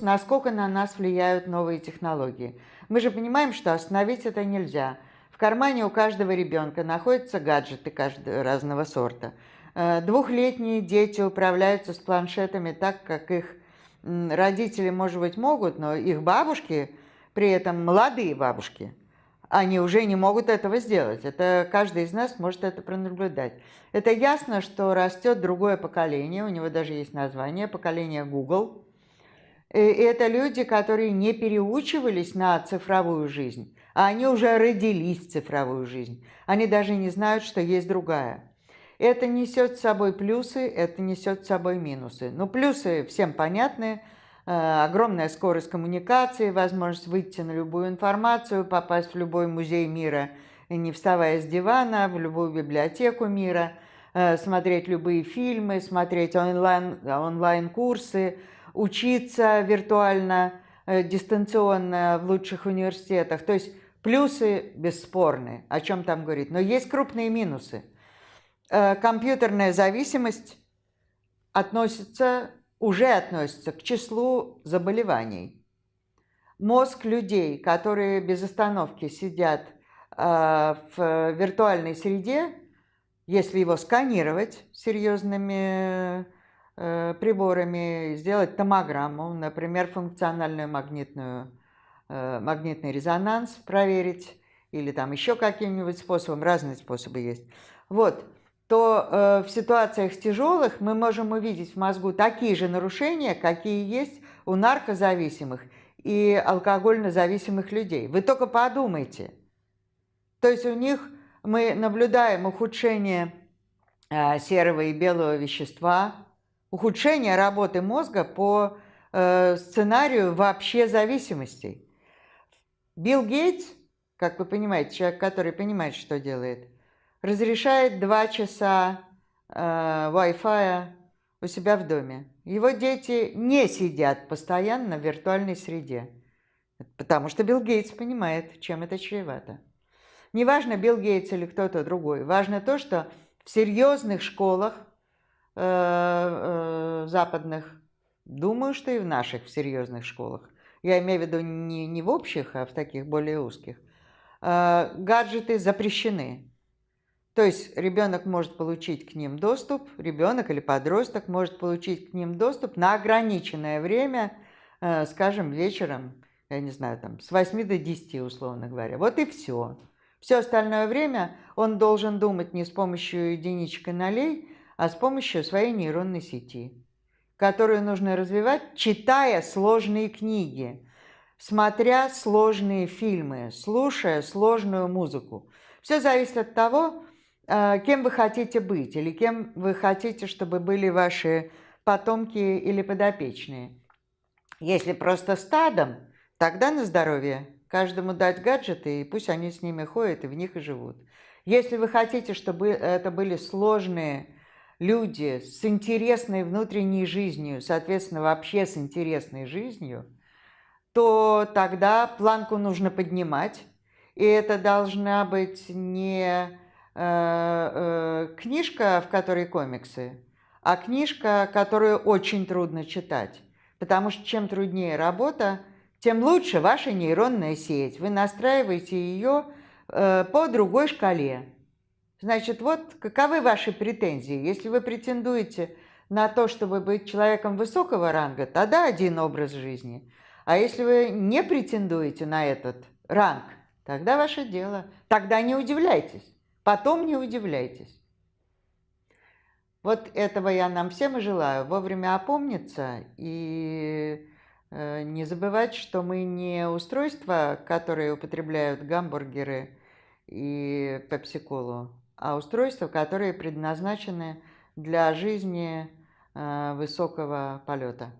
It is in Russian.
насколько на нас влияют новые технологии. Мы же понимаем, что остановить это нельзя. В кармане у каждого ребенка находятся гаджеты разного сорта. Э, двухлетние дети управляются с планшетами так, как их родители, может быть, могут, но их бабушки, при этом молодые бабушки, они уже не могут этого сделать. Это каждый из нас может это пронаблюдать. Это ясно, что растет другое поколение, у него даже есть название, поколение Google – и это люди, которые не переучивались на цифровую жизнь, а они уже родились в цифровую жизнь. Они даже не знают, что есть другая. Это несет с собой плюсы, это несет с собой минусы. Но плюсы всем понятны. Э, огромная скорость коммуникации, возможность выйти на любую информацию, попасть в любой музей мира, не вставая с дивана, в любую библиотеку мира, э, смотреть любые фильмы, смотреть онлайн-курсы, онлайн учиться виртуально, э, дистанционно в лучших университетах. То есть плюсы бесспорны, о чем там говорить. Но есть крупные минусы. Э, компьютерная зависимость относится, уже относится к числу заболеваний. Мозг людей, которые без остановки сидят э, в виртуальной среде, если его сканировать серьезными приборами, сделать томограмму, например, функциональную магнитную, э, магнитный резонанс проверить, или там еще каким-нибудь способом, разные способы есть. Вот, то э, в ситуациях тяжелых мы можем увидеть в мозгу такие же нарушения, какие есть у наркозависимых и алкогольно зависимых людей. Вы только подумайте. То есть у них мы наблюдаем ухудшение серого и белого вещества, ухудшение работы мозга по э, сценарию вообще зависимостей. Билл Гейтс, как вы понимаете, человек, который понимает, что делает, разрешает два часа э, Wi-Fi у себя в доме. Его дети не сидят постоянно в виртуальной среде, потому что Билл Гейтс понимает, чем это чревато. Неважно, Билл Гейтс или кто-то другой, важно то, что в серьезных школах Э, э, западных, думаю, что и в наших, в серьезных школах. Я имею в виду не, не в общих, а в таких более узких. Э, гаджеты запрещены. То есть ребенок может получить к ним доступ, ребенок или подросток может получить к ним доступ на ограниченное время, скажем, вечером, я не знаю, там, с 8 до 10, условно говоря. Вот и все. Все остальное время он должен думать не с помощью единичек и нолей, а с помощью своей нейронной сети, которую нужно развивать, читая сложные книги, смотря сложные фильмы, слушая сложную музыку. Все зависит от того, э, кем вы хотите быть или кем вы хотите, чтобы были ваши потомки или подопечные. Если просто стадом, тогда на здоровье. Каждому дать гаджеты, и пусть они с ними ходят и в них и живут. Если вы хотите, чтобы это были сложные люди с интересной внутренней жизнью, соответственно, вообще с интересной жизнью, то тогда планку нужно поднимать. И это должна быть не э, э, книжка, в которой комиксы, а книжка, которую очень трудно читать. Потому что чем труднее работа, тем лучше ваша нейронная сеть. Вы настраиваете ее э, по другой шкале. Значит, вот каковы ваши претензии? Если вы претендуете на то, чтобы быть человеком высокого ранга, тогда один образ жизни. А если вы не претендуете на этот ранг, тогда ваше дело. Тогда не удивляйтесь. Потом не удивляйтесь. Вот этого я нам всем и желаю. Вовремя опомниться и э, не забывать, что мы не устройства, которые употребляют гамбургеры и пепсиколу, а устройства, которые предназначены для жизни э, высокого полета.